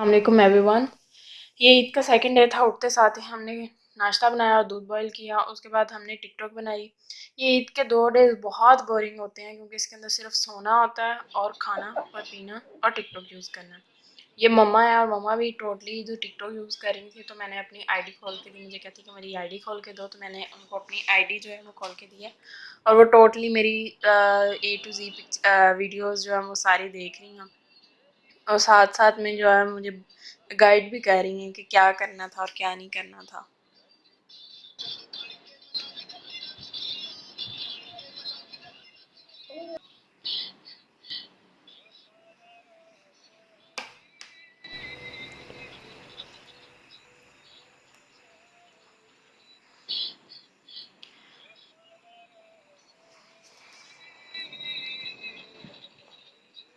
السلام علیکم every one یہ عید کا سیکنڈ ڈے تھا، اٹھتے ساتھ ہی ہم نے ناشتہ بنایا اور دودھ بوائل کیا، اس کے بعد ہم نے ٹک ٹاک بنائی۔ یہ عید کے دو ڈیز بہت بورنگ ہوتے ہیں کیونکہ اس کے اندر صرف سونا ہوتا ہے اور کھانا اور پینا اور ٹک ٹاک یوز کرنا۔ یہ مما ہے اور مما بھی ٹوٹلی جو ٹک ٹاک یوز کر رہی تھی تو میں نے اپنی آئی ڈی کھول کے دی۔ مجھے کہتی کہ میری آئی ڈی کھول کے دو، تو میں نے ان کو اپنی آئی ڈی جو ہے وہ کھول کے دی ہے۔ اور وہ ٹوٹلی میری اے ٹو زی ویڈیوز جو ہے وہ ساری دیکھ رہی ہیں۔ اور ساتھ ساتھ میں جو ہے مجھے گائڈ بھی کر رہی ہیں کہ کیا کرنا تھا اور کیا نہیں کرنا تھا۔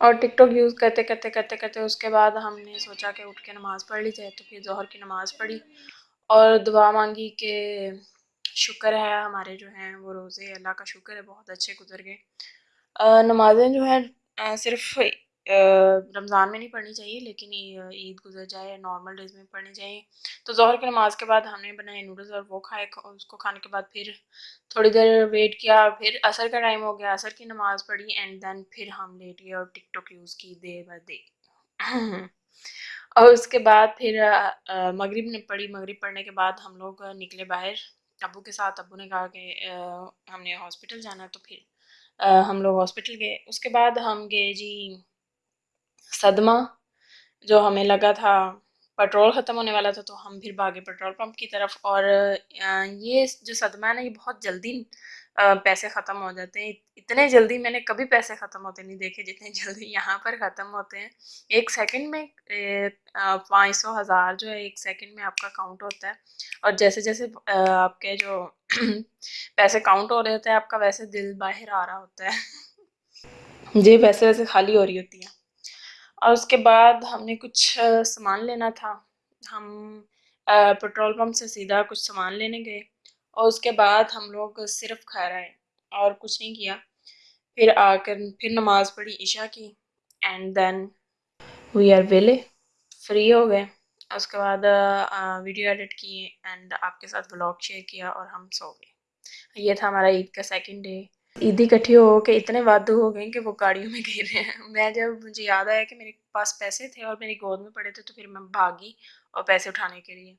اور ٹک ٹاک یوز کرتے کرتے کرتے کرتے اس کے بعد ہم نے سوچا کہ اٹھ کے نماز پڑھ لی جائے، تو پھر ظہر کی نماز پڑھی۔ اور دعا مانگی کہ شکر ہے، ہمارے جو ہیں وہ روزے، اللہ کا شکر ہے، بہت اچھے گزر گئے۔ نمازیں جو ہیں صرف رمضان میں نہیں پڑھنی چاہیے، لیکن عید گزر جائے نارمل ڈیز میں پڑھنی چاہیے۔ تو ظہر کی نماز کے بعد ہم نے بنائے نوڈلز اور وہ کھائے، اس کو کھانے کے بعد پھر تھوڑی دیر ویٹ کیا، پھر عصر کا ٹائم ہو گیا، عصر کی نماز پڑھی اینڈ دین پھر ہم لیٹ گئے اور ٹک ٹاک یوز کی دے ب دے اور اس کے بعد پھر مغرب نے پڑھی۔ مغرب پڑھنے کے بعد ہم لوگ نکلے باہر۔ ابو کے ساتھ، ابو نے کہا کہ ہم نے ہاسپٹل جانا، تو پھر ہم لوگ ہاسپٹل گئے۔ اس کے بعد ہم گئے جی صدمہ جو ہمیں لگا تھا پٹرول ختم ہونے والا تھا، تو ہم پھر بھاگے پٹرول پمپ کی طرف اور یہ جو صدمہ ہے نا، یہ بہت جلدی پیسے ختم ہو جاتے ہیں۔ اتنے جلدی میں نے کبھی پیسے ختم ہوتے نہیں دیکھے جتنے جلدی یہاں پر ختم ہوتے ہیں۔ ایک سیکنڈ میں پانچ سو ہزار جو ہے، ایک سیکنڈ میں آپ کا کاؤنٹ ہوتا ہے۔ اور جیسے جیسے آپ کے جو پیسے کاؤنٹ ہو رہے ہوتے ہیں، آپ کا ویسے دل باہر آ رہا ہوتا ہے۔ جی ویسے ویسے خالی ہو رہی ہوتی ہے اور اس کے بعد ہم نے کچھ سامان لینا تھا۔ ہم پٹرول پمپ سے سیدھا کچھ سامان لینے گئے۔ اور اس کے بعد ہم لوگ صرف کھا رہے اور کچھ نہیں کیا۔ پھر آ کر، پھر نماز پڑھی، عشاء کی۔ اینڈ دین وی آر ویلے فری ہو گئے۔ اس کے بعد ویڈیو ایڈٹ کی اینڈ آپ کے ساتھ بلاگ شیئر کیا اور ہم سو گئے۔ یہ تھا ہمارا عید کا سیکنڈ ڈے عیدی کٹھی ہو کے اتنے وادو ہو گئے کہ وہ گاڑیوں میں گر رہے ہیں میں جب مجھے یاد آیا کہ میرے پاس پیسے تھے اور میری گود میں پڑے تھے تو پھر میں بھاگی اور پیسے اٹھانے کے لیے